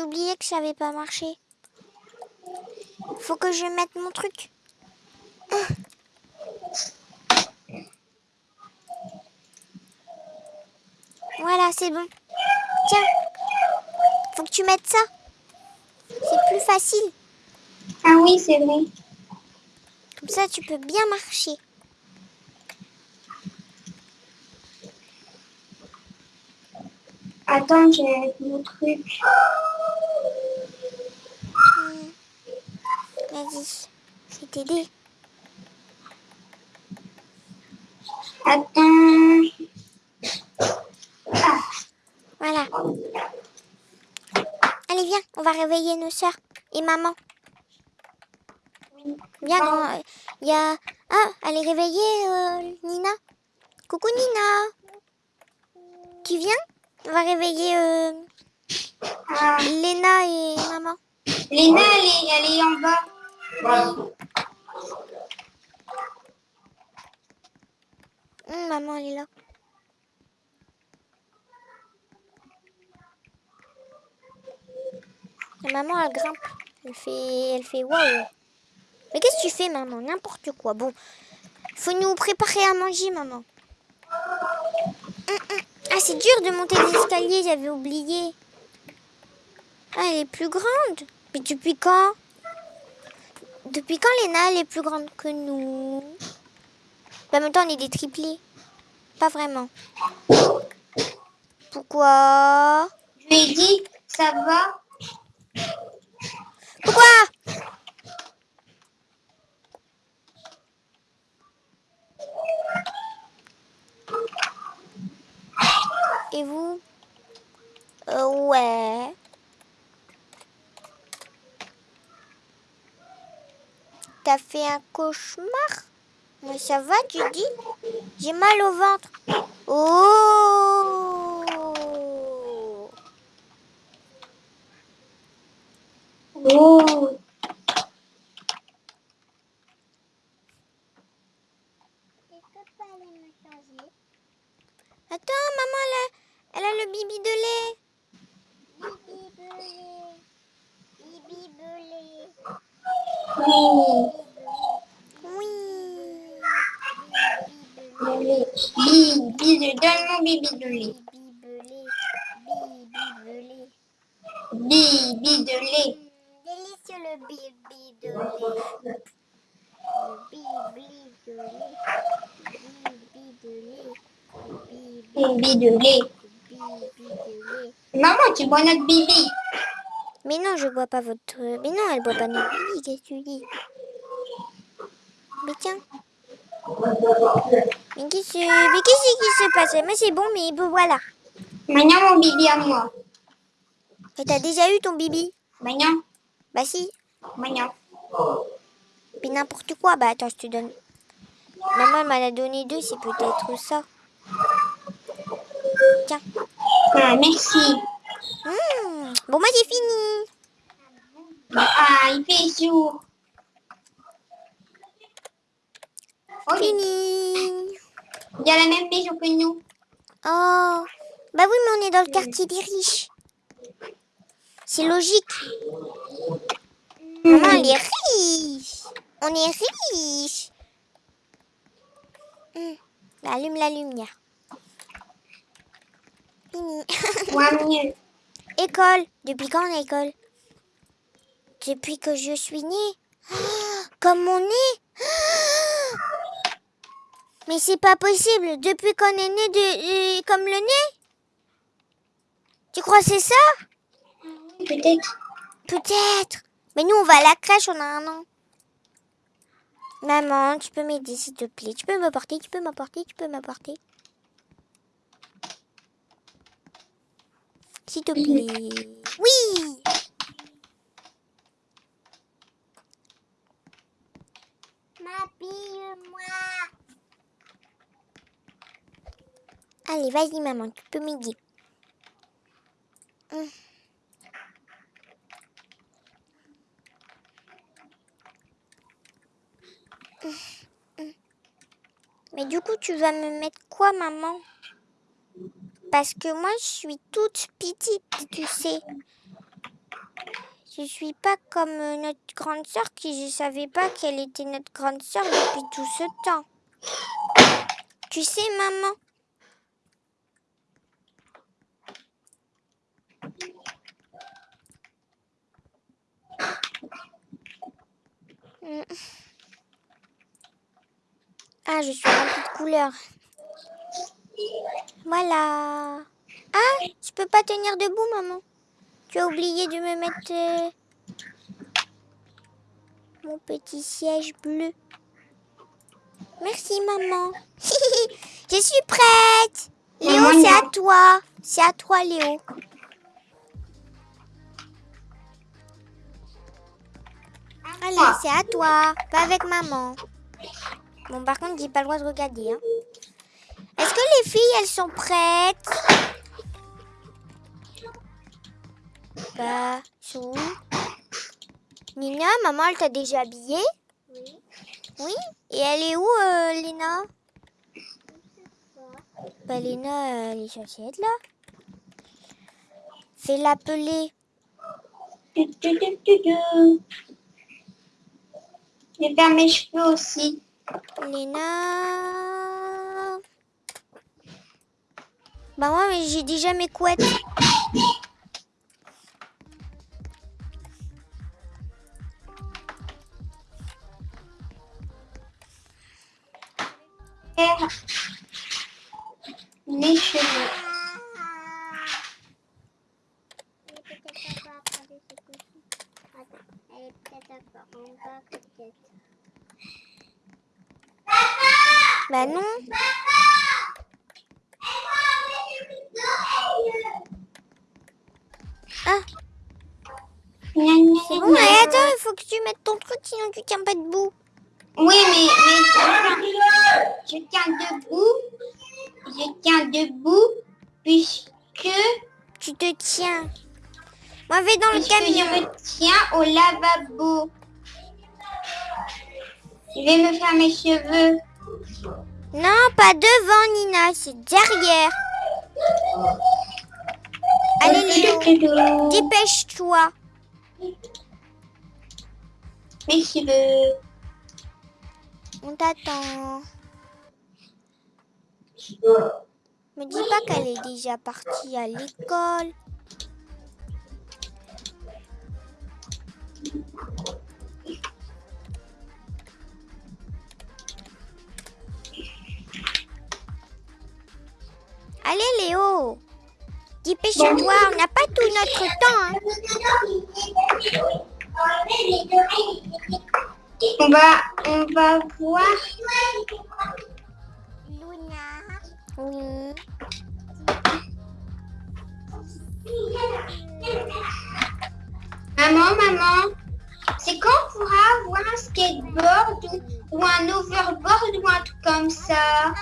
j'ai oublié que ça n'avait pas marché. Faut que je mette mon truc. Voilà, c'est bon. Tiens, faut que tu mettes ça. C'est plus facile. Ah oui, c'est vrai. Comme ça, tu peux bien marcher. Attends, j'ai mon truc. Hmm. Vas-y, je vais t'aider. Attends. Voilà. Allez, viens, on va réveiller nos soeurs et maman. Viens. Il y a... Ah, elle est réveillée, euh, Nina. Coucou, Nina. Tu viens? On va réveiller euh, Ah, Léna et maman. Léna, elle est, elle est en bas. Hum, maman, elle est là. La maman, elle grimpe. Elle fait, elle fait waouh. Mais qu'est-ce que tu fais, maman? N'importe quoi. Bon, faut nous préparer à manger, maman. Hum, hum. Ah, c'est dur de monter les escaliers, j'avais oublié. Ah, elle est plus grande. Mais depuis quand? Depuis quand Léna, elle est plus grande que nous? Bah, en même temps, on est des triplés. Pas vraiment. Pourquoi? Je lui ai dit, ça va? Pourquoi? Et vous? Euh, Ouais. T'as fait un cauchemar Mais ça va, tu dis J'ai mal au ventre. Oh Oh. Attends, maman, elle a, elle a le bibi de lait. Bibi de lait. Bibi de lait. Délicieux le bibi de lait. Le bibi de lait. Bibi de lait. Bibi de lait. Bibi de lait. Maman, tu bois notre bibi. Mais non, je bois pas votre... Mais non, elle boit pas notre bibi, qu'est-ce que tu dis? Mais tiens. Mais qu'est-ce mais qu'est-ce qui se passe? Mais c'est bon, mais voilà. Maintenant, mon bibi à moi. Et t'as déjà eu ton bibi? Maintenant, Bah si. maintenant. Mais n'importe quoi. Bah attends, je te donne... Maman m'en a donné deux, c'est peut-être ça. Tiens. Ah, merci. Mmh. Bon, moi j'ai fini. Ah, il fait jour. Oh, il Fini. y a la même maison que nous. Oh. Bah oui, mais on est dans le quartier des riches. C'est logique. Maman, elle est riche. On est riche. Hum. Bah, allume la lumière. Fini. Moi, mieux. École. Depuis quand on est à l'école Depuis que je suis née. Ah, Comme mon nez Mais c'est pas possible. Depuis qu'on est né de, euh, comme le nez Tu crois c'est ça? Peut-être. Peut-être. Mais nous, on va à la crèche, on a un an. Maman, tu peux m'aider, s'il te plaît? Tu peux me porter, tu peux m'apporter, tu peux m'apporter. S'il te plaît. Oui M'habille-moi. Allez, vas-y, maman, tu peux m'aider. Hum. Mais du coup, tu vas me mettre quoi, maman? Parce que moi, je suis toute petite, tu sais. Je suis pas comme euh, notre grande sœur qui je savais pas qu'elle était notre grande sœur depuis tout ce temps. Tu sais, maman? Mm. Ah, je suis remplie de couleurs. Voilà. Ah, je peux pas tenir debout, maman. Tu as oublié de me mettre euh, mon petit siège bleu. Merci, maman. je suis prête. Léo, c'est à toi. C'est à toi, Léo. Allez, c'est à toi. Va avec maman. Bon, par contre, j'ai pas le droit de regarder. hein. Est-ce que les filles, elles sont prêtes? Bah, sont où? Nina, maman, elle t'a déjà habillée? Oui. Oui. Et elle est où, euh, Léna? Bah, Léna, elle est censée être là. Fais l'appeler. Tu, tu, tu, tu, tu. Je vais faire mes cheveux aussi. Léna? Bah, moi, mais j'ai déjà mes couettes. Mes cheveux. Peut-être pas après ce coup-ci. Attends, elle est peut-être encore en bas, peut-être. Bah, non. Ah, bon. Mais attends, il faut que tu mettes ton truc, sinon tu tiens pas debout. Oui, mais, mais je tiens debout. Je tiens debout puisque, Tu te tiens. Moi, vais dans le puisque je camion. me tiens au lavabo. Je vais me faire mes cheveux. Non, pas devant, Nina. C'est derrière. Allez, Léo. Dépêche-toi. Mes cheveux. On t'attend. Me dis pas qu'elle est déjà partie à l'école. Allez Léo, dépêche-toi, on n'a pas tout notre temps. hein. On va, on va voir. Luna, Oui. Maman, maman, c'est quand on pourra avoir un skateboard ou, ou un overboard ou un truc comme ça?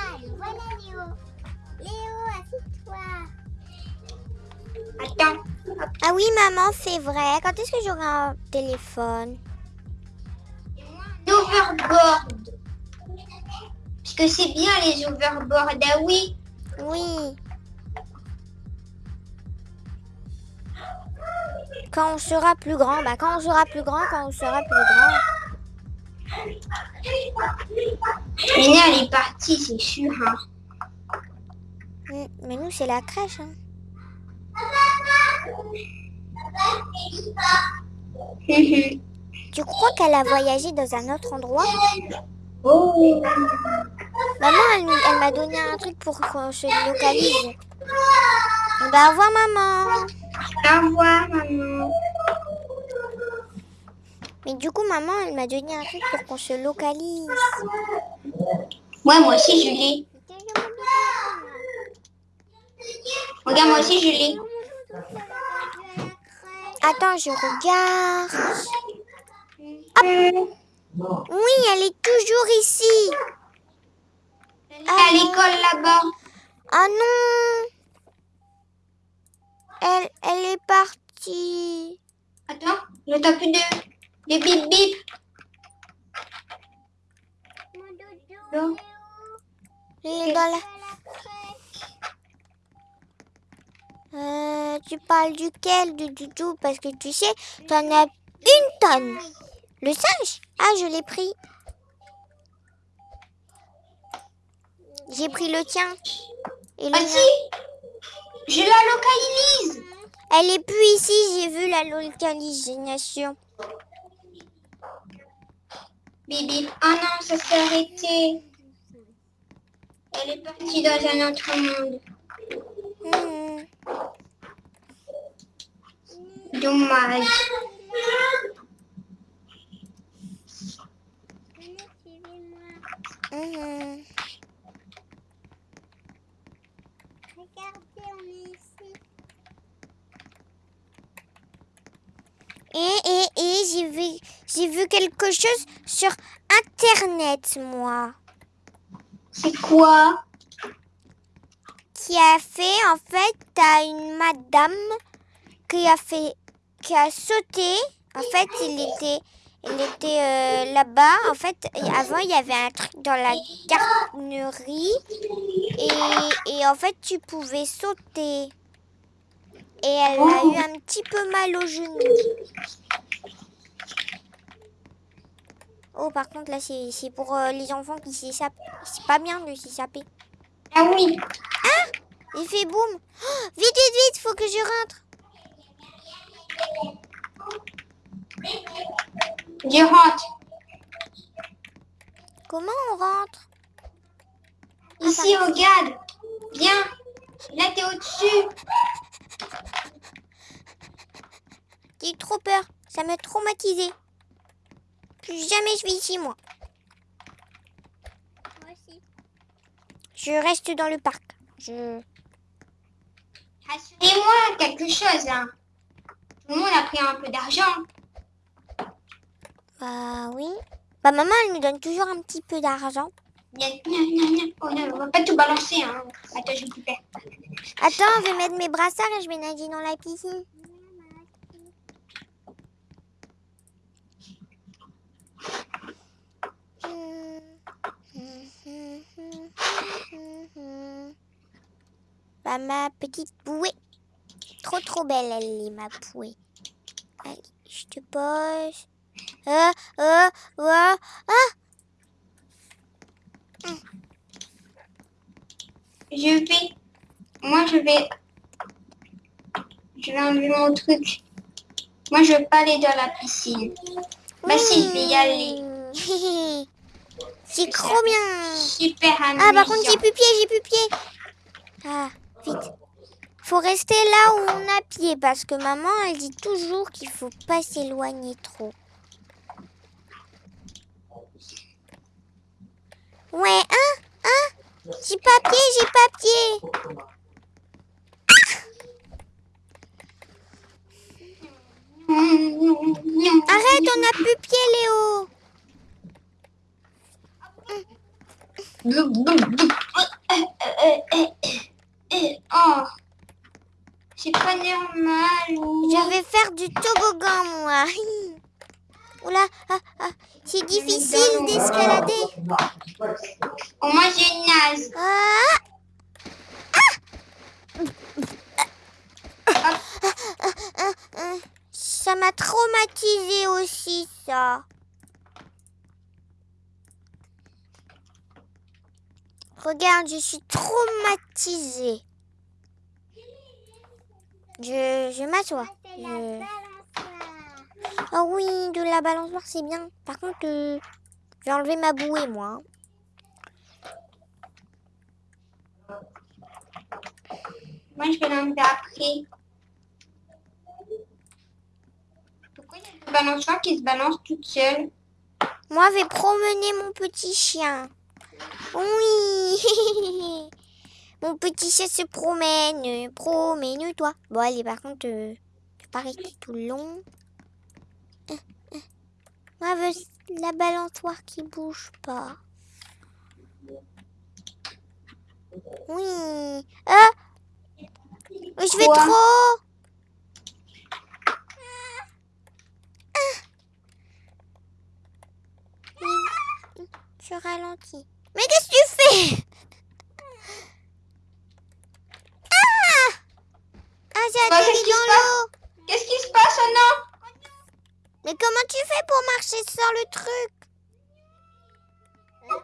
Attends. Ah oui maman, c'est vrai. Quand est-ce que j'aurai un téléphone? Un overboard. Parce que c'est bien les overboards, ah oui. Oui. Quand on sera plus grand, bah quand on sera plus grand, quand on sera plus grand. Mina, elle est partie, c'est sûr. Hein. Mais nous, c'est la crèche. hein. Tu crois qu'elle a voyagé dans un autre endroit? Oh. Maman, elle, m'a donné un truc pour qu'on se localise. Bah, au revoir, maman. Au revoir, maman. Mais du coup, maman, elle m'a donné un truc pour qu'on se localise. Ouais, moi aussi, je l'ai. Regarde, moi aussi, je l'ai. Attends, je regarde. Oui, elle est toujours ici. Elle est à l'école là-bas. Ah non. Elle, elle est partie. Attends, j'entends plus de, de bip bip. Mon Non. Est dans la... Euh, tu parles duquel de Doudou? Parce que tu sais, t'en as une tonne. Le singe? Ah, je l'ai pris. J'ai pris le tien. Et Ah si Je la localise Elle est plus ici, j'ai vu la localisation. Bibi. Ah non, ça s'est arrêté. Elle est partie dans un autre monde. Dommage. Regardez, on est ici. Et, et, et j'ai vu, j'ai vu quelque chose sur Internet, moi. C'est quoi? Qui a fait, en fait, t'as une madame qui a fait, qui a sauté. En fait, il était, il était euh, là-bas. En fait, avant, il y avait un truc dans la garderie. Et, et en fait, tu pouvais sauter. Et elle a eu un petit peu mal au genou. Oh, par contre, là, c'est c'est pour euh, les enfants qui s'échappent. C'est pas bien de s'échapper. Ah oui. Il fait boum. Oh, vite, vite, vite, faut que je rentre. Je rentre. Comment on rentre Ici, regarde. Viens. Là, t'es au-dessus. J'ai trop peur. Ça m'a traumatisé. Plus jamais je vais ici. Moi Je reste dans le parc. Je... Rassurez-moi quelque chose. Hein. Tout le monde a pris un peu d'argent. Bah oui. Bah maman, elle nous donne toujours un petit peu d'argent. Gna, gna, gna. Oh non, on va pas tout balancer. Hein. Attends, je coupe. Attends, je vais mettre mes brassards et je vais nager dans la piscine. Bah, ma petite bouée. Trop trop belle, elle est ma bouée. Allez, je te pose. Euh, euh, euh, ah Je vais. Moi, je vais. Je vais enlever mon truc. Moi, je veux pas aller dans la piscine. Bah si, je vais y aller. aller. C'est trop bien. Super amusant. Ah, par contre, j'ai plus pied, j'ai plus pied. Ah, vite. Faut rester là où on a pied parce que maman, elle dit toujours qu'il faut pas s'éloigner trop. Ouais, hein, hein? J'ai pas pied, j'ai pas pied. Arrête, on a plus pied, Léo. Oh, c'est pas normal. Je vais faire du toboggan, moi. Oula, ah, ah, c'est difficile d'escalader. Au moins, j'ai une naze. Ah Ça m'a traumatisé aussi, ça. Regarde, je suis traumatisée. Je, je m'assois. La Je-. Ah oui, de la balançoire, c'est bien. Par contre, euh, je vais enlever ma bouée, moi. Moi, je vais l'enlever après. Pourquoi il y a une balançoire qui se balance toute seule? Moi, je vais promener mon petit chien. Oui. mon petit chien se promène. Promène-toi. Bon, allez, par contre, euh, je vais pas rester tout le long. Euh, euh. Moi, je veux la balançoire qui bouge pas. Oui. Ah Je vais trop. Ah. Je ralentis. Mais qu'est-ce que tu fais? Ah! C'est Bah, atterri se dans l'eau. Qu'est-ce qui se passe, non Mais comment tu fais pour marcher sans le truc? Non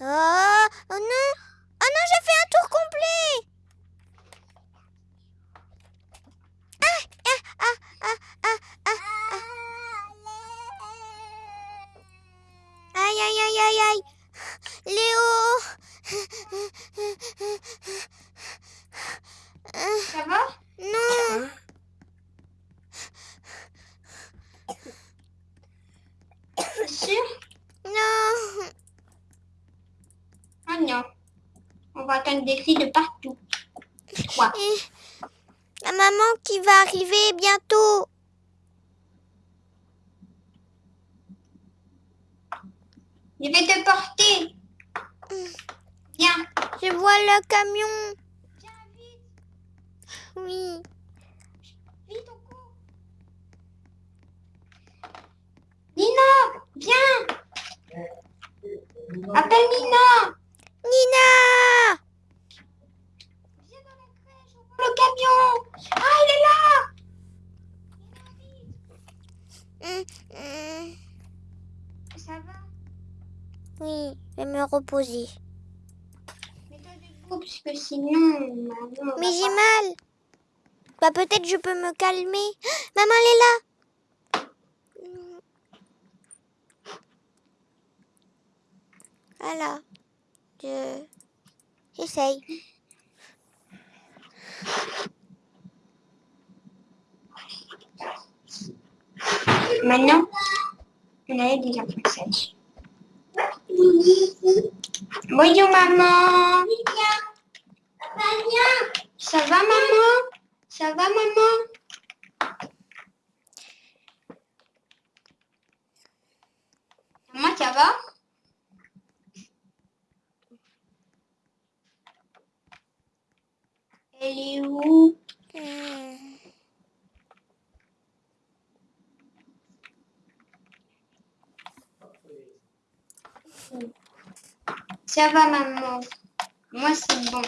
Oh, oh non! Oh non, j'ai fait un tour complet Ah, ah, ah, ah, ah, ah, ah. Aïe, aïe, aïe, aïe, aïe Léo Ça va? Non T'es sûr? Non Ah non. On va attendre des cris de partout. Quoi? Eh, La maman qui va arriver bientôt Je vais te porter. Viens. Je vois le camion Viens vite. Oui Vite au cou. Nina, viens. Appelle Nina. Nina Viens dans la crèche, on voit le camion. Ah, il est là. Ça va? Oui, je vais me reposer. Mets-toi debout, parce que sinon, maman, Mais j'ai mal. Bah peut-être je peux me calmer. Maman, elle est là. Voilà. Je... J'essaye. Maintenant, on a des apprentissages. Bonjour maman. Ça va maman? Ça va maman? Maman, ça va? Elle est où? Ça va maman. Moi c'est bon.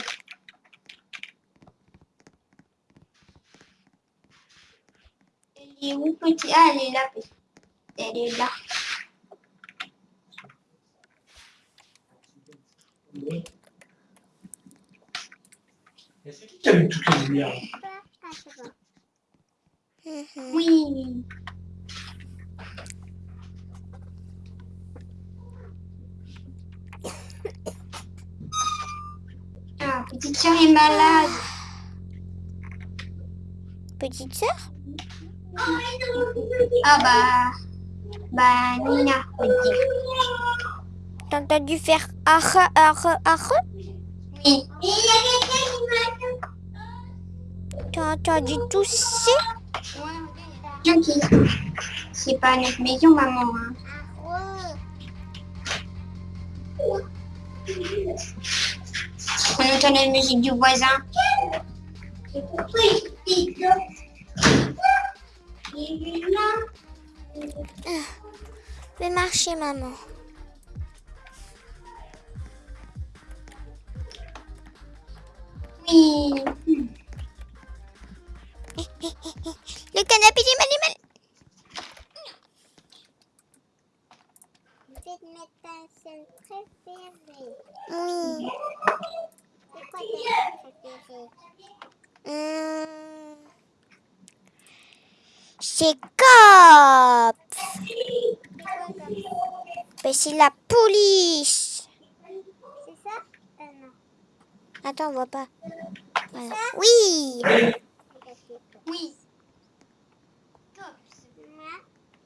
Elle est où petit? Ah elle est là. Elle est là. Et c'est qui qui a mis toutes les lumières Mhm. Oui. Ah, petite soeur est malade. Petite sœur? Ah bah, bah Nina, dire. T'as dû faire arre, arre, arre Oui. T'as dû tousser Gens qui, c'est pas notre maison, maman. hein. On entend la musique du voisin. Fais marcher, maman. Oui. Le canapé des animaux. C'est ma scène préférée. Oui. C'est quoi ta préférée? C'est Ben, c'est la police. C'est ça Euh, non. Attends, on voit pas. Voilà. Oui. Oui. Moi,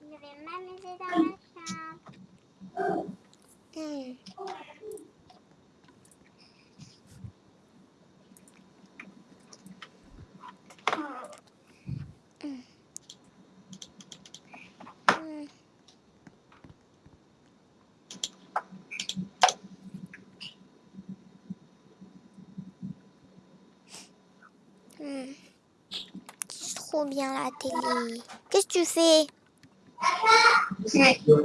je vais m'amuser dans ma chambre. Hmm. Hmm. Hmm. C'est trop bien la télé. Qu'est-ce que tu fais?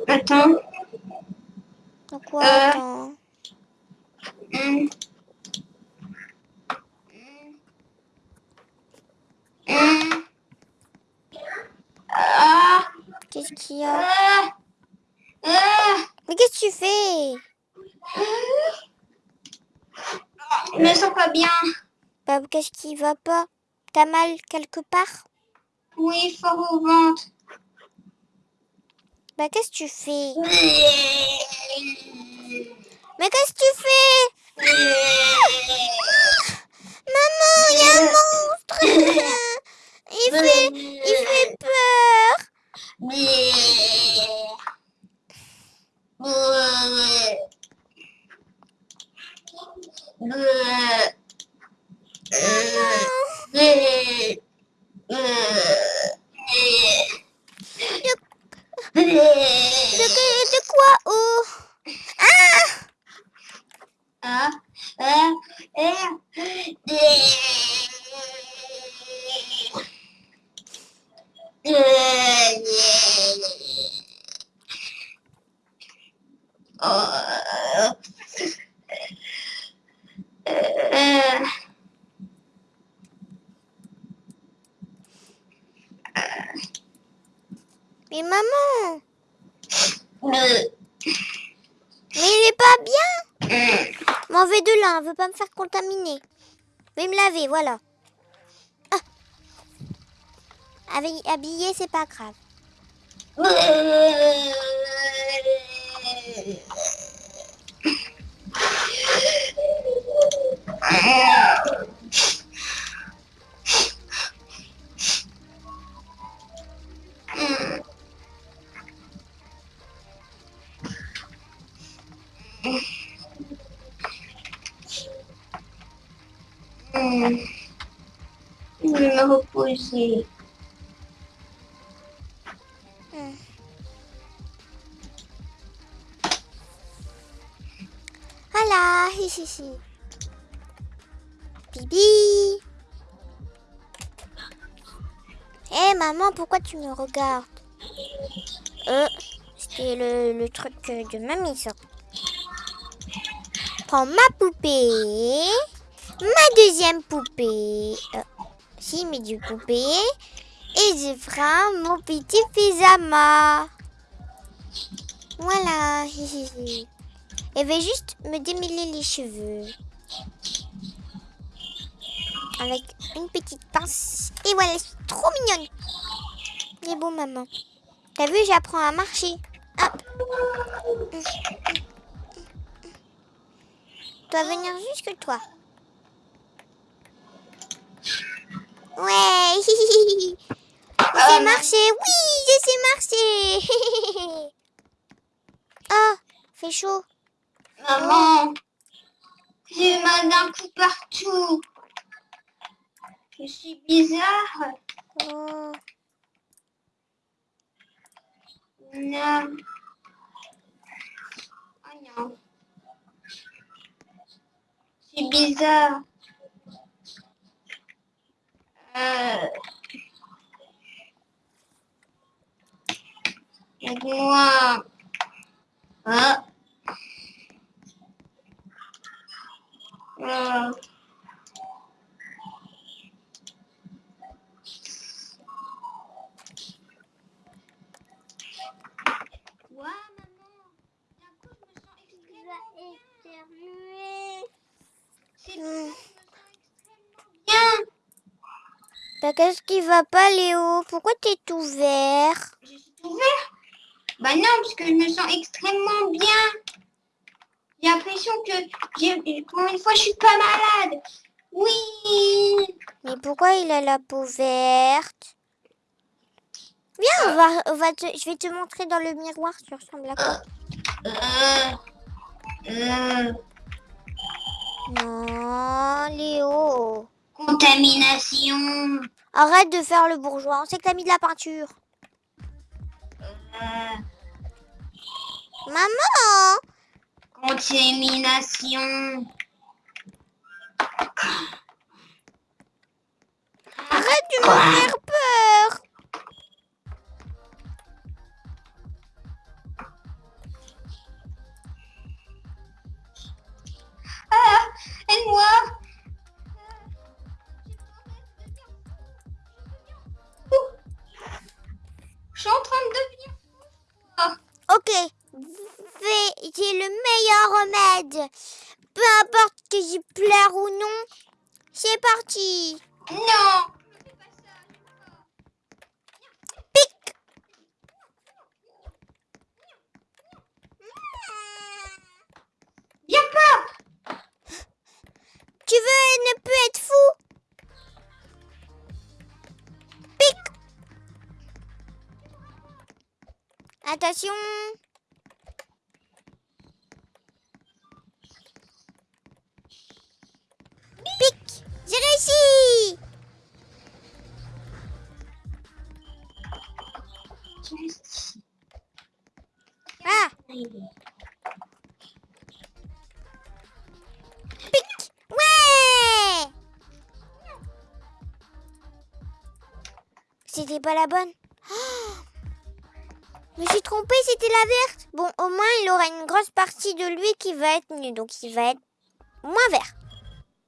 Attends. De quoi Euh. attends? Hum. Hum. Hum. Ah. Qu'est-ce qu'il y a? Ah. Ah. Mais qu'est-ce que tu fais? Je me sens pas bien. Bah, qu'est-ce qui va pas? T'as mal quelque part? Oui, fort au ventre. Bah, qu'est-ce que tu fais? Mais qu'est-ce que tu fais? Maman, il y a un monstre Il fait, il fait peur De, que- de quoi Oh Ah, ah, ah, Oh. Mais maman Mais il est pas bien M'en vais de là, on veut pas me faire contaminer. Je vais me laver, voilà. Ah. Avec- Habillé, c'est pas grave. Hmm. Je vais me reposer. Voilà, ici, ici. Bibi. Hé maman, pourquoi tu me regardes? Euh, c'était le, truc de mamie ça. Prends ma poupée, ma deuxième poupée. Euh, si, mes deux poupées. Et je ferai mon petit pyjama. Voilà. hi, hi, hi. Elle va juste me démêler les cheveux. Avec une petite pince. Et voilà, c'est trop mignonne. Elle est beau, maman. T'as vu, j'apprends à marcher. Hop. Dois venir jusque toi. Ouais. Je sais marcher. Oui, je sais marcher. Ah, fait chaud. Maman, j'ai mal d'un coup partout. Je suis bizarre. Oh. Non. Oh non. C'est bizarre. Aide-moi. Ah. Ouais, maman. D'un coup, je me sens éternuer. C'est Hmm. bon, je me sens extrêmement bien. Bah, qu'est-ce qui va pas, Léo? Pourquoi t'es tout vert? Je suis ouvert Bah non, parce que je me sens extrêmement bien. J'ai l'impression que pour une fois, je suis pas malade. Oui. Mais pourquoi il a la peau verte? Viens, on va, on va te, je vais te montrer dans le miroir, tu ressembles à quoi? Euh, euh, Non, Léo. contamination. Arrête de faire le bourgeois. On sait que t'as mis de la peinture. Maman Contamination. Arrête de me faire peur. Ah, et moi suis en train de devenir Ok, j'ai le meilleur remède. Peu importe que je pleure ou non, c'est parti. Non, Attention. Pic. J'ai réussi. Ah, pic. Ouais. C'était pas la bonne. Je me suis trompée, c'était la verte. Bon, au moins, il aura une grosse partie de lui qui va être nue. Donc, il va être moins vert.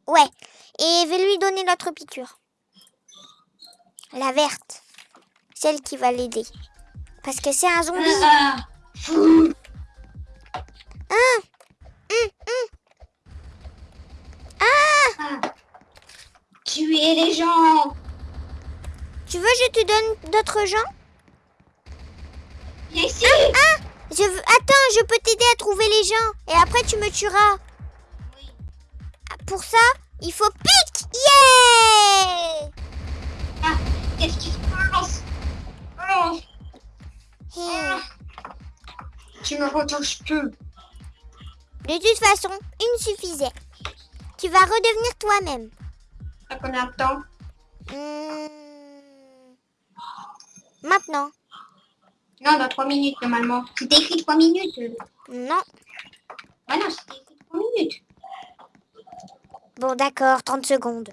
Ouais. Et je vais lui donner l'autre piqûre. La verte. Celle qui va l'aider. Parce que c'est un zombie. Ah. Ah. Hum, hum. Ah Ah. Tuer les gens Tu veux, je te donne d'autres gens? Ici Ah je veux... Attends, je peux t'aider à trouver les gens. Et après, tu me tueras. Oui. Ah, Pour ça, il faut pique Yeah Ah, qu'est-ce qui se passe? Oh. Tu me retouches plus. De toute façon, une suffisait. Tu vas redevenir toi-même. À combien de temps? Hmm. Maintenant. Non, dans 3 minutes normalement. C'est écrit 3 minutes. Non. Ah non, c'est écrit 3 minutes. Bon, d'accord, 30 secondes.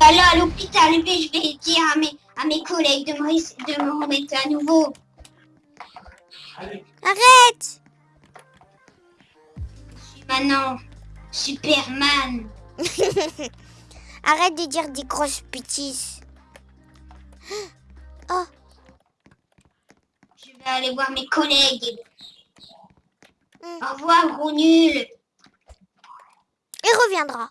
Ah. Là, à l'hôpital, mais je vais dire à mes, à mes collègues de me, de me remettre à nouveau. Allez, Arrête Je suis maintenant Superman. Arrête de dire des grosses bêtises. Oh, Je vais aller voir mes collègues. Hmm. Au revoir, gros nul. il reviendra.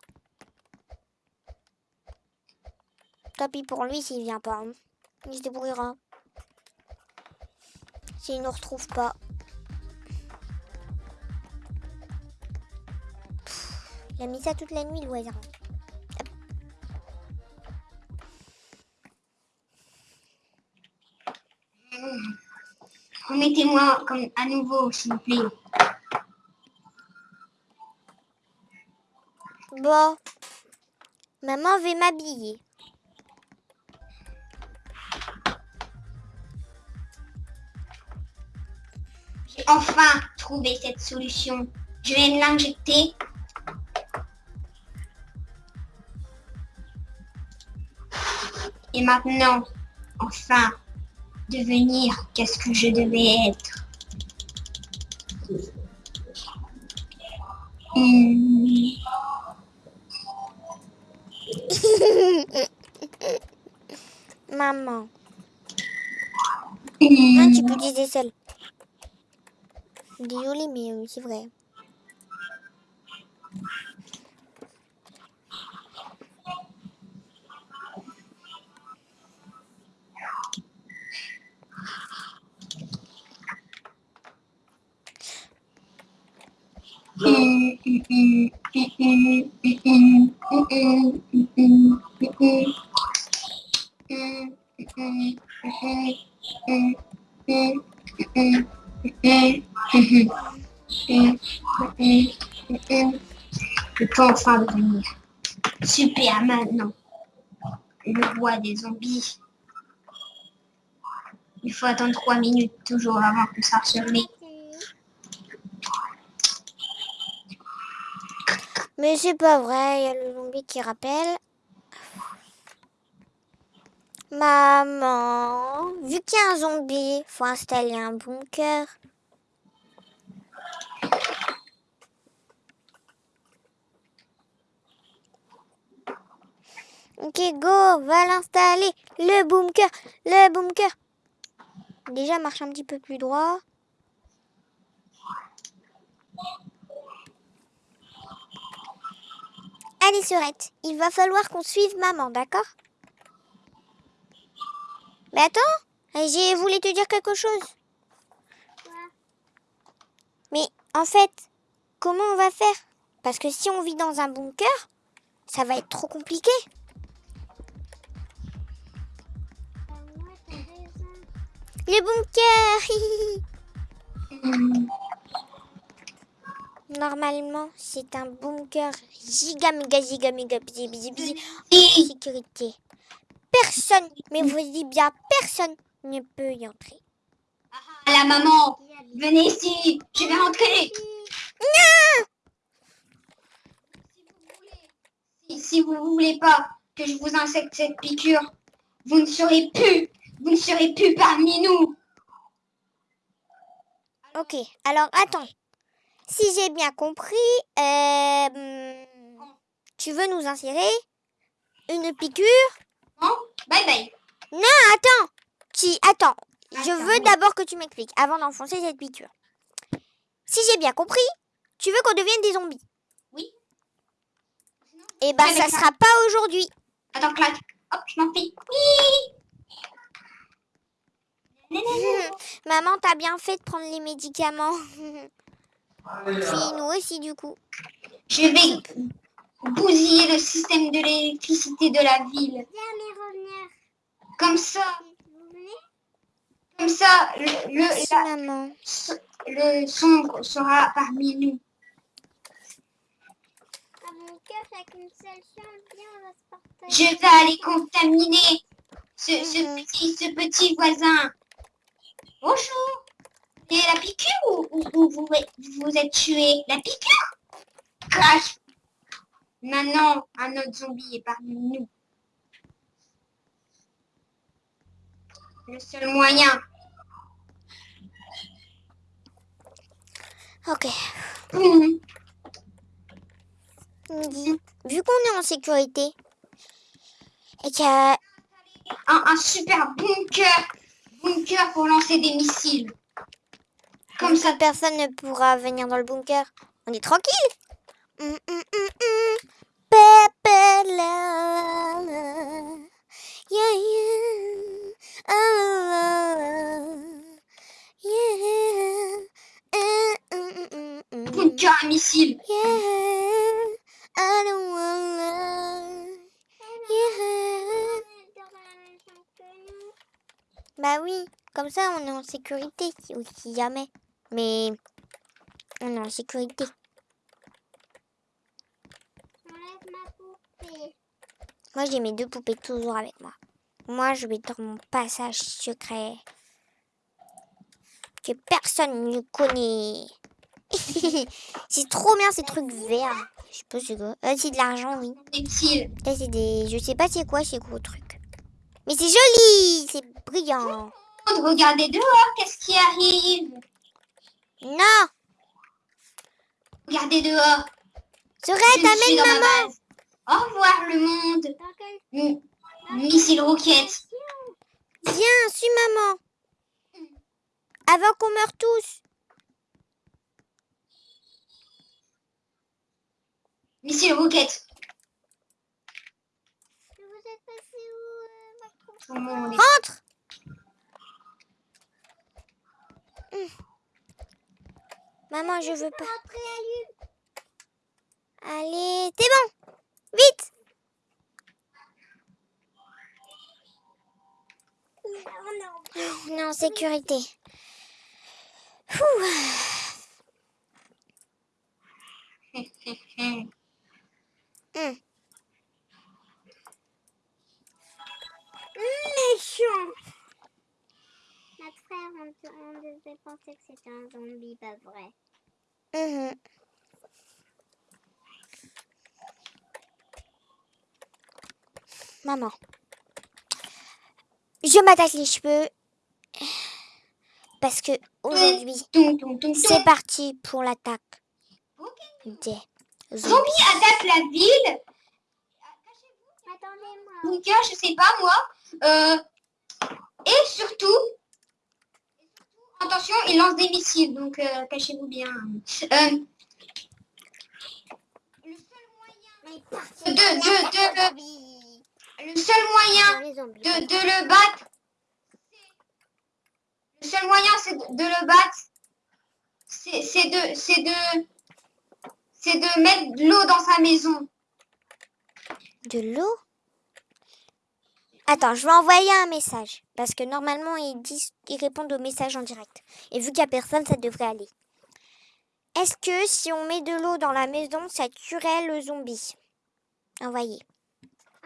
Tant pis pour lui s'il vient pas. hein. Il se débrouillera. S'il ne retrouve pas. Pff, Il a mis ça toute la nuit, le Remettez-moi comme à nouveau, s'il vous plaît. Bon. Maman va m'habiller. J'ai enfin trouvé cette solution. Je vais me l'injecter. Et maintenant, enfin, devenir qu'est-ce que je devais être. Maman. Hmm. Non, tu peux utiliser seul. Désolée, mais c'est vrai. Je peux enfin devenir Superman, non. Le roi des zombies. Il faut attendre 3 minutes toujours avant que ça se met. Mais c'est pas vrai, il y a le zombie qui rappelle. Maman, vu qu'il y a un zombie, faut installer un bunker. Ok, go, va l'installer. Le bunker, le bunker. Déjà, marche un petit peu plus droit. Allez, Sorette, il va falloir qu'on suive maman, d'accord? Mais attends, j'ai voulu te dire quelque chose. Mais en fait, comment on va faire? Parce que si on vit dans un bunker, ça va être trop compliqué. Le bunker. Normalement, c'est un bunker giga méga giga méga bzi bzi bzi Si. sécurité. Personne, mais vous dites bien personne ne peut y entrer. Ah, la maman, venez ici, je vais rentrer. Si, si vous voulez pas que je vous insecte cette piqûre, vous ne serez plus, vous ne serez plus parmi nous. Ok, alors attends. Si j'ai bien compris, euh, tu veux nous insérer une piqûre Bon, bye bye. Attends, qui Attends, je veux d'abord que tu m'expliques avant d'enfoncer cette piqûre. Si j'ai bien compris, tu veux qu'on devienne des zombies Oui. Eh ben, ça ça- sera pas aujourd'hui. Attends, claque. Hop, je m'enfuis. Oui. Maman, t'as bien fait de prendre les médicaments. Puis nous aussi, du coup. Je vais bousiller le système de l'électricité de la ville. Comme ça, comme ça, le, le, Merci, la- maman. le sombre sera parmi nous. Mon cœur, on va se. Je vais aller contaminer ce, ce Mhm. petit, ce petit voisin. Bonjour. Et la piqûre ou, ou- ou vous, vous êtes tué? La piqûre? Crash. Maintenant, un autre zombie est parmi nous. Le seul moyen. Ok. Mhm. Vu qu'on est en sécurité et qu'il y a Un, un super bunker. Bunker pour lancer des missiles. Comme ça, personne ne pourra venir dans le bunker, on est tranquille. Hum, hum, comme ça on est en sécurité si, jamais. Mais on est en sécurité. Enlève ma poupée. Moi j'ai mes deux poupées toujours avec moi. Moi je vais dans mon passage secret. Que personne ne connaît. c'est trop bien ces trucs verts. Je sais pas c'est quoi. Euh, c'est de l'argent oui. C'est des. Je sais pas c'est quoi ces gros trucs. Mais c'est joli, c'est brillant. Regardez dehors, qu'est-ce qui arrive? Non Regardez dehors. Sorette, Je suis amène dans ma maman. Au revoir le monde. Missile roquette. Viens, suis maman. Avant qu'on meure tous. Missile roquette. Vous êtes passé où, euh, Rentre Maman, je veux pas. Allez, c'est bon. Vite. On est en sécurité. Méchant. Frère, on, te- on devait penser que c'était un zombie, pas vrai. Mhm. Maman. Je m'attaque les cheveux. Parce que aujourd'hui, c'est parti pour l'attaque des zombies. Zombie attaque la ville. Attendez-moi. Je sais pas moi. Euh, et surtout, attention, il lance des missiles, donc euh, cachez-vous bien. Euh, parti De- dans de- de- de- le seul moyen de, le battre, le seul moyen c'est de, de le battre, c'est de, c'est de, c'est de mettre de l'eau dans sa maison. De l'eau? Attends, je vais envoyer un message. Parce que normalement, ils, disent, ils répondent aux messages en direct. Et vu qu'il n'y a personne, ça devrait aller. Est-ce que si on met de l'eau dans la maison, ça tuerait le zombie? Envoyé.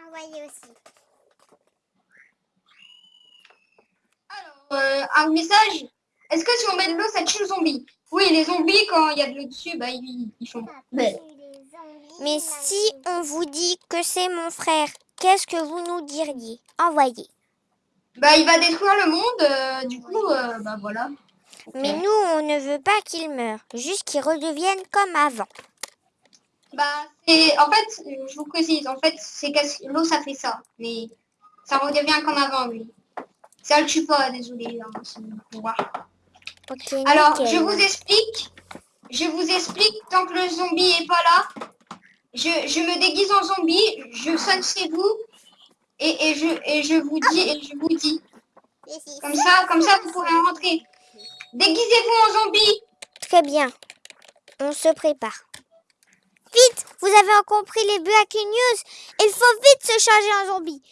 Envoyez aussi. Euh, un message. Est-ce que si on met de l'eau, ça tue le zombie? Oui, les zombies, quand il y a de l'eau dessus, bah ils, ils font. Mais si on vous dit que c'est mon frère, qu'est-ce que vous nous diriez? Envoyez. Bah il va détruire le monde. euh, du coup, euh, bah voilà. Mais nous, on ne veut pas qu'il meure, juste qu'il redevienne comme avant. Bah, c'est en fait, euh, je vous précise, en fait, c'est que l'eau ça fait ça, mais ça redevient comme avant lui. Ça le tue pas, désolé. hein, pouvoir. Alors, nickel. je vous explique. Je vous explique tant que le zombie est pas là. Je, me déguise en zombie, je sonne chez vous et, je vous dis et je vous dis comme ça, comme ça vous pourrez rentrer. Déguisez-vous en zombie. Très bien. On se prépare. Vite Vous avez compris les Breaking News Il faut vite se changer en zombie.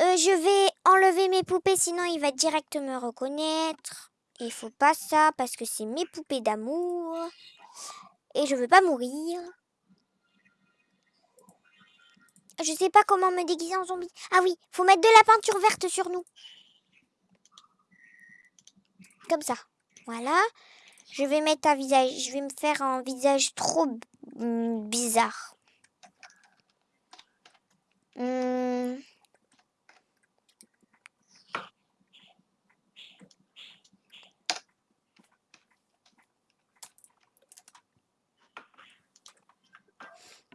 Euh, je vais enlever mes poupées, sinon il va direct me reconnaître. Il faut pas ça, parce que c'est mes poupées d'amour. Et je veux pas mourir. Je sais pas comment me déguiser en zombie. Ah oui, faut mettre de la peinture verte sur nous. Comme ça. Voilà. Je vais mettre un visage. Je vais me faire un visage trop bizarre. Hmm.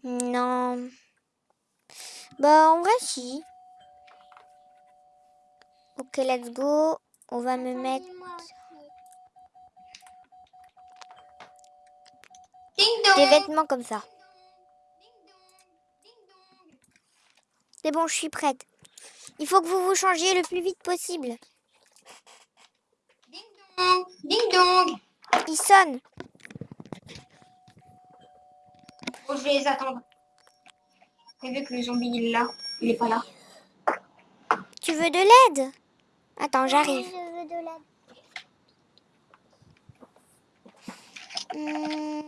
Non. Bah, en vrai, si. Ok, let's go. On va me mettre. Des vêtements comme ça. C'est bon, je suis prête. Il faut que vous vous changiez le plus vite possible. Ding dong. Ding dong. Il sonne. Bon, je vais les attendre. T'as vu que le zombie il est là, il est pas là. Tu veux de l'aide? Attends, j'arrive. Je veux de l'aide. Hmm.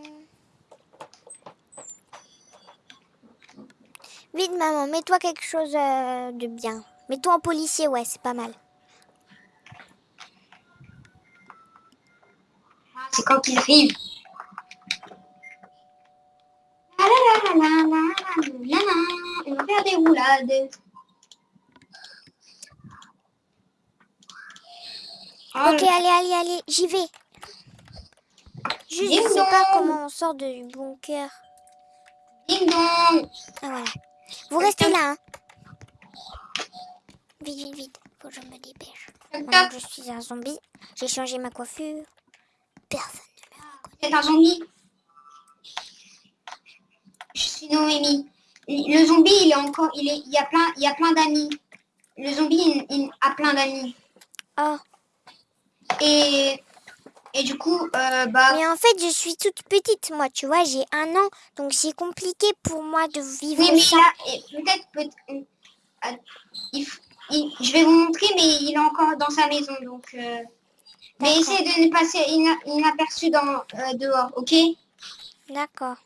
Vite, maman, mets-toi quelque chose euh, de bien. Mets-toi en policier, ouais, c'est pas mal. C'est quand il arrive. La la la la la la la la. On va faire des roulades. Oh, Ok, allez, allez, allez, j'y vais. Juste, je sais pas comment on sort du bunker. Ding dong. Ah, voilà. Vous restez là, hein. Vite, vite, vite. Faut que je me dépêche. Maintenant que je suis un zombie, j'ai changé ma coiffure. Personne ne me C'est un zombie. Je suis Noémie. Le zombie, il est encore, il est, il y a plein, il y a plein d'amis. Le zombie, il, il a plein d'amis. Oh, Et, et du coup, euh, bah, mais en fait, je suis toute petite, moi, tu vois, j'ai un an, donc c'est compliqué pour moi de vivre oui, mais et peut-être, peut euh, il f- il- je vais vous montrer, mais il est encore dans sa maison, donc. euh, mais essayez de ne passer ina- inaperçu dans euh, dehors, ok? D'accord.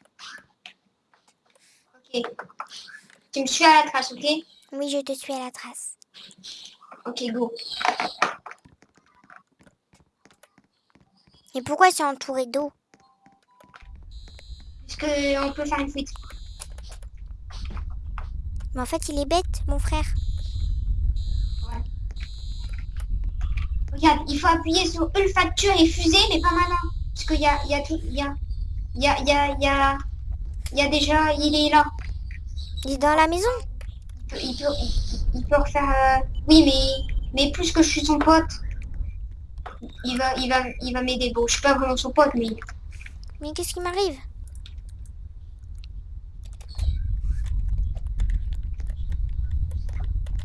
Ok. Tu me suis à la trace, ok? Oui, je te suis à la trace. Ok, go. Et pourquoi c'est entouré d'eau? Parce que on peut faire une fuite. Mais en fait, il est bête, mon frère. Regarde, il faut appuyer sur olfacture et fusée, mais pas malin. Parce qu'il y a, y a tout, il y a, il y a, il y a, il y a, il y a déjà, il est là. Il est dans la maison Il peut, il peut, il- il peut refaire. euh, Oui, mais, mais plus que je suis son pote. il va, il va, il va m'aider. Bon, je suis pas vraiment son pote, mais Mais qu'est-ce qui m'arrive?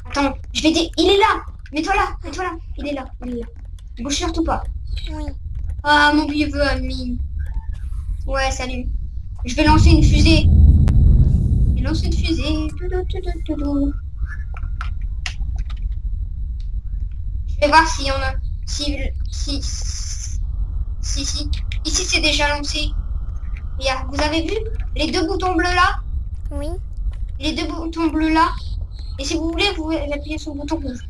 Attends, je vais dire, il est là. Mets-toi là, mets-toi là. Il est là, il est là. Bouge surtout pas. Oui. Ah, mon vieux ami. Ouais, salut. Je vais lancer une fusée. Je vais lancer une fusée. Je vais voir s'il y en a. Si, si, si, si. Ici, c'est déjà lancé. Regarde, vous avez vu les deux boutons bleus là? Oui. Les deux boutons bleus là? Et si vous voulez, vous appuyez sur le bouton rouge.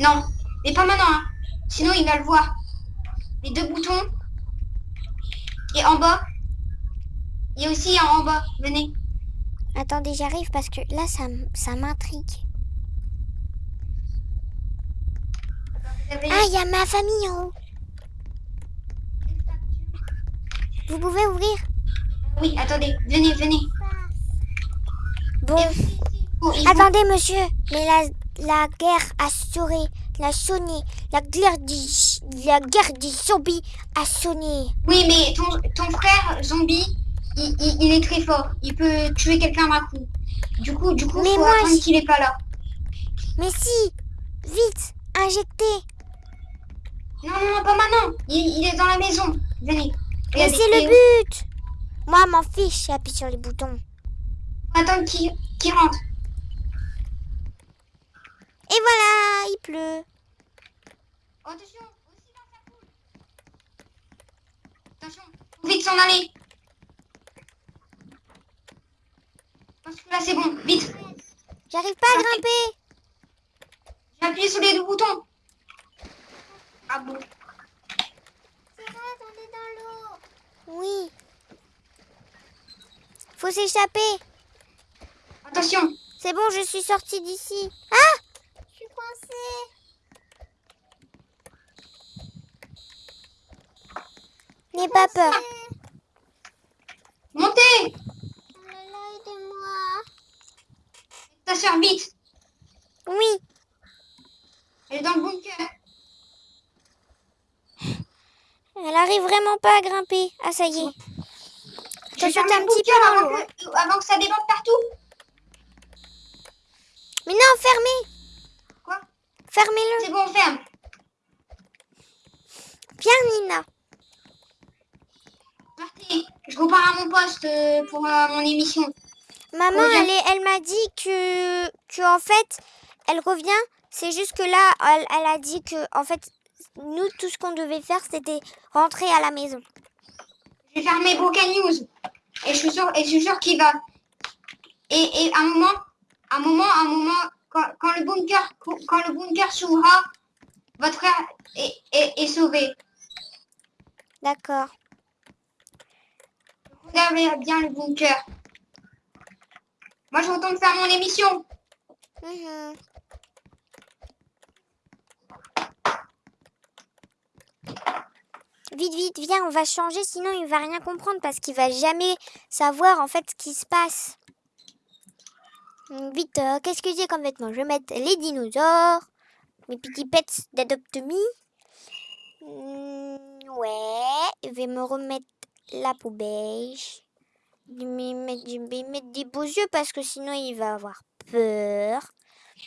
Non, mais pas maintenant. hein. Sinon, il va le voir. Les deux boutons. Et en bas. Il y a aussi un en bas. Venez. Attendez, j'arrive parce que là, ça, ça m'intrigue. Avez- Ah, il y a ma famille en haut. Vous pouvez ouvrir? Oui, attendez. Venez, venez. Bon. Attendez, monsieur. Mais la, la guerre a sonné. La sonné. La guerre du, la guerre du zombie a sonné. Oui, mais ton, ton frère zombie, il, il- il est très fort. Il peut tuer quelqu'un d'un coup. Du coup, du coup, Mais faut moi, je- qu'il est pas là. Mais si Vite Injectez Non, non, non, pas maintenant. Il, il est dans la maison. Venez. Mais c'est le but Moi, m'en fiche, j'appuie sur les boutons. faut attendre qu'il rentre. Et voilà, il pleut. Attention, aussi dans sa poule. Attention, faut vite s'en aller. Parce que là, c'est bon. Vite. J'arrive pas à grimper. J'ai appuyé sur les deux boutons. Ah bon. C'est vrai, on est dans l'eau. Oui. Faut s'échapper. Attention. C'est bon, je suis sortie d'ici. Ah Je suis coincée. N'aie pas peur. Montez. Aidez-moi. Ta soeur, vite. Oui. Elle est dans le bunker. Elle arrive vraiment pas à grimper. Ah, ça y est. Je sauté fermer un petit peu avant l'eau, hein. que, avant que ça déborde partout. Mais non, fermez. Quoi? Fermez-le. C'est bon, on ferme. Viens, Nina. Partez. Je repars à mon poste euh, pour euh, mon émission. Maman, elle, est- elle m'a dit que, que, en fait, elle revient. C'est juste que là, elle, elle a dit que, en fait, nous, tout ce qu'on devait faire, c'était rentrer à la maison. Je vais faire mes Broken News. Et je suis sûr, et je suis sûr qu'il va. Et, et à un moment, un moment, un moment, quand, quand le bunker, quand le bunker s'ouvrira, votre frère est, est, est sauvé. D'accord. Regardez bien le bunker. Moi, je retourne faire mon émission. Mhm. Vite, vite, viens, on va changer, sinon il va rien comprendre parce qu'il va jamais savoir en fait ce qui se passe. Vite, euh, qu'est-ce que j'ai comme vêtements Je vais mettre les dinosaures, mes petits pets d'Adopt-Me. Hum, ouais, je vais me remettre la peau me mettre, mettre des beaux yeux parce que sinon il va avoir peur.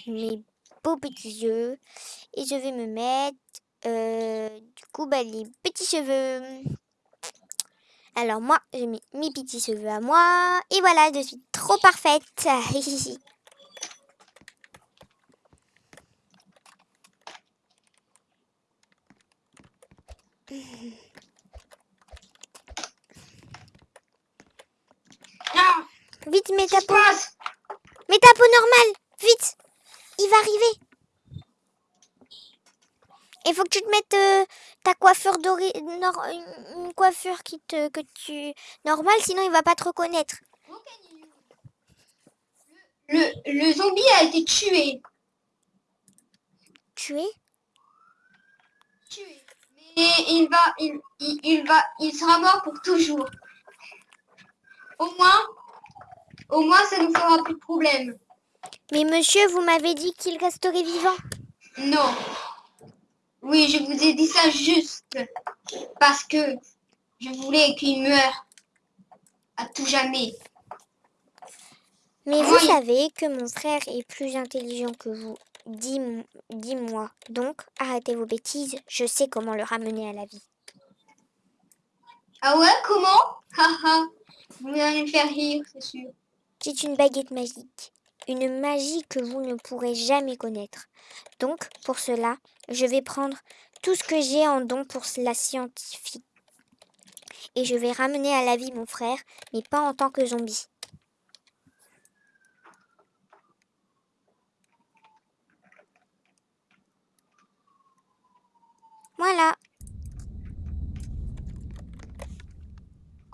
Mes beaux petits yeux. Et je vais me mettre euh, du coup bah, les petits cheveux. Alors moi, j'ai mis mes petits cheveux à moi. Et voilà, je suis trop parfaite. Ah, Vite, mets ta peau. Mets ta peau normale. Vite. Il va arriver. Il faut que tu te mettes euh, ta coiffure dorée, nor- une une coiffure qui te, que tu normale, sinon il va pas te reconnaître. le, le zombie a été tué. Tu es Tué. Mais il va, il, il, il va, il sera mort pour toujours. Au moins, au moins, ça nous fera plus de problème. Mais monsieur, vous m'avez dit qu'il resterait vivant. Non. Oui, je vous ai dit ça juste parce que je voulais qu'il meure à tout jamais. Mais Moi, vous il- savez que mon frère est plus intelligent que vous. Dis, dis-moi. Donc, arrêtez vos bêtises. Je sais comment le ramener à la vie. Ah ouais, comment? Haha, vous allez me faire rire, c'est sûr. C'est une baguette magique. Une magie que vous ne pourrez jamais connaître. Donc, pour cela, je vais prendre tout ce que j'ai en don pour la scientifique. Et je vais ramener à la vie mon frère, mais pas en tant que zombie. Voilà.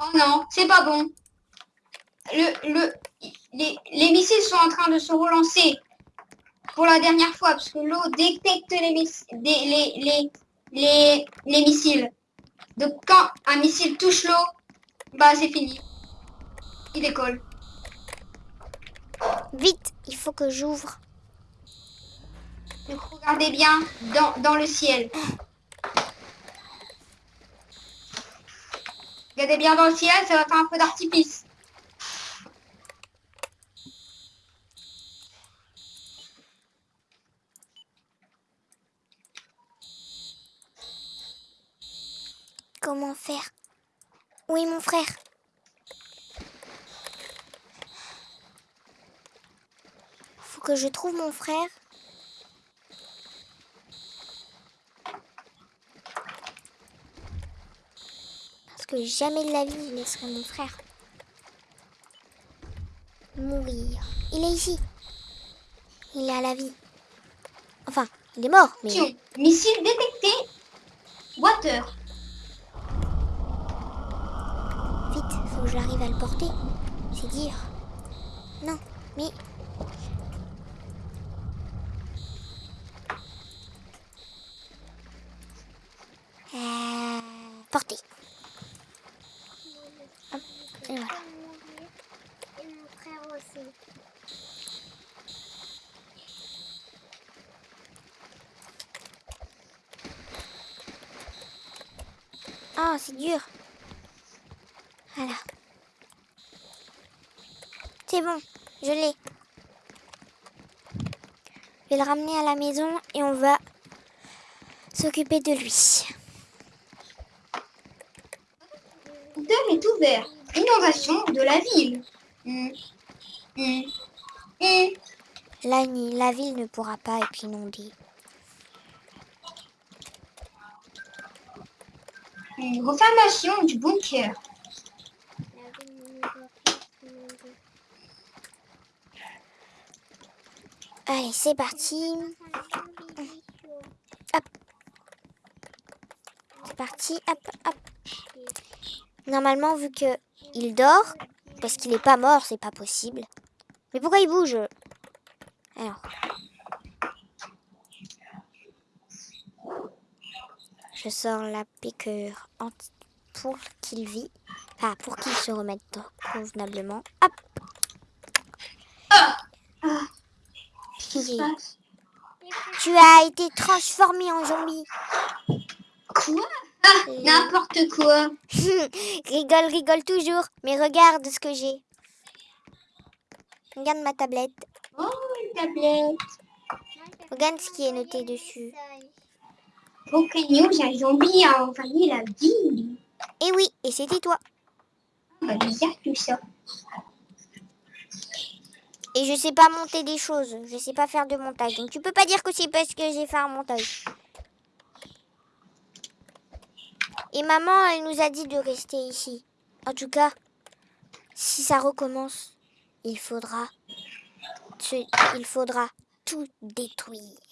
Oh non, c'est pas bon. Le, le, les, les missiles sont en train de se relancer pour la dernière fois parce que l'eau détecte les, miss- des- les, les, les, les missiles. Donc quand un missile touche l'eau, bah c'est fini. Il décolle. Vite, il faut que j'ouvre. Donc regardez bien dans, dans le ciel. Regardez bien dans le ciel, ça va faire un peu d'artifice. Comment faire Où est mon frère? Faut que je trouve mon frère. Parce que jamais de la vie je laisserai mon frère mourir. Il est ici. Il est à la vie. Enfin, il est mort, mais... Missile détecté. Water. Vite, faut que j'arrive à le porter. C'est dire. Non, mais. Euh, porter. Hop, et voilà. mourir. Et mon frère aussi. Ah, c'est dur. Voilà. C'est bon, je l'ai. Je vais le ramener à la maison et on va s'occuper de lui. Le compteur est ouvert. Inondation de la ville. Hmm. Hmm. La, ville ne pourra pas être inondée. Une refermation du bunker. La vie ne doit pas se inonder. Allez, c'est parti. Enfin, chaud. C'est parti. Hop, hop. Normalement, vu que il dort, parce qu'il n'est pas mort, c'est pas possible. Mais pourquoi il bouge? Alors. Je sors la piqûre pour qu'il vit. Ah, pour qu'il se remette convenablement. Hop Passe Tu as été transformé en zombie. Quoi? Ah, n'importe quoi. rigole, rigole toujours. Mais regarde ce que j'ai. Regarde ma tablette. Oh, une tablette. Regarde ce qui est noté dessus. Aucun news, un zombie a envahi la ville. Et oui, et c'était toi. Bah, bizarre tout ça. Et je sais pas monter des choses. Je sais pas faire de montage. Donc tu peux pas dire que c'est parce que j'ai fait un montage. Et maman, elle nous a dit de rester ici. En tout cas, si ça recommence, il faudra, il faudra tout détruire.